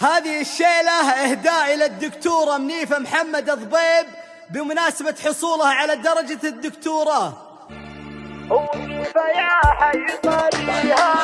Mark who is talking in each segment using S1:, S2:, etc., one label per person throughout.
S1: هذه الشيلة إهداء إلى الدكتورة منيفة محمد الضبيب بمناسبة حصولها على درجة الدكتوراه
S2: فيا حي طريها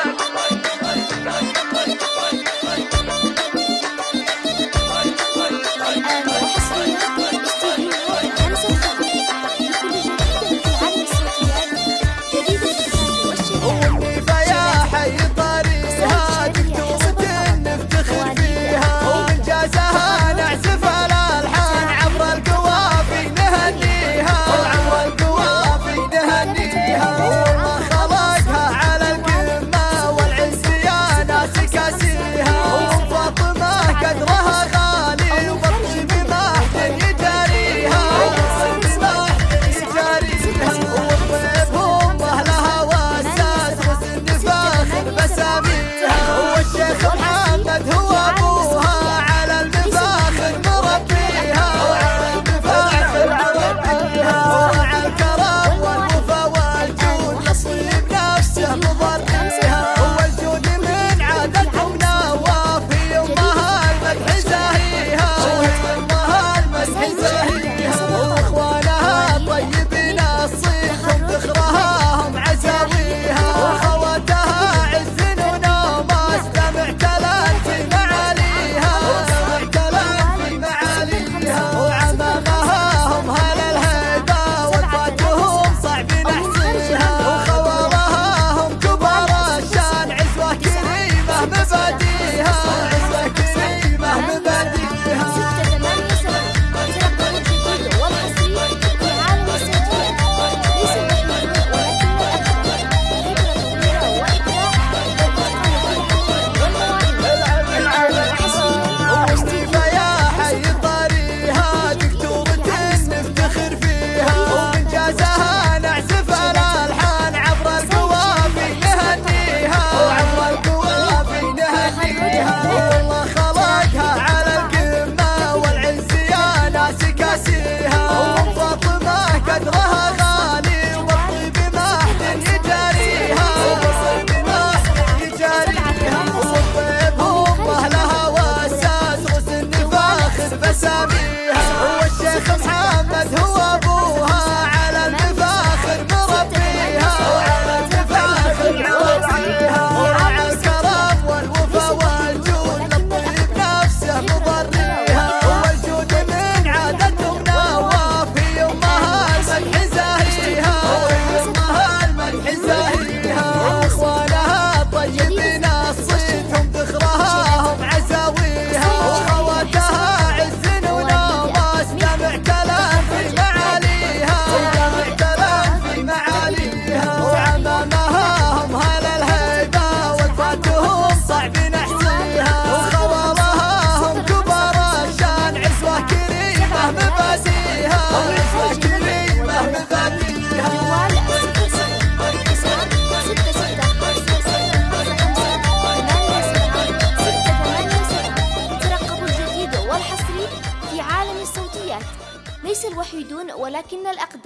S3: ليس الوحيدون ولكن الأقدم.